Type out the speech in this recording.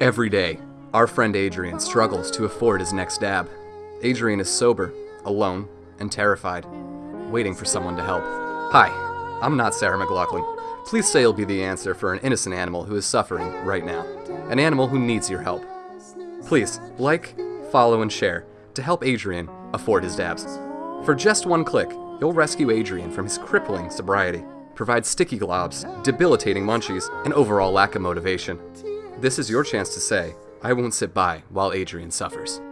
Every day, our friend Adrian struggles to afford his next dab. Adrian is sober, alone, and terrified, waiting for someone to help. Hi, I'm not Sarah McLachlan. Please say you'll be the answer for an innocent animal who is suffering right now. An animal who needs your help. Please, like, follow, and share to help Adrian afford his dabs. For just one click, you'll rescue Adrian from his crippling sobriety, provide sticky globs, debilitating munchies, and overall lack of motivation. This is your chance to say, I won't sit by while Adrian suffers.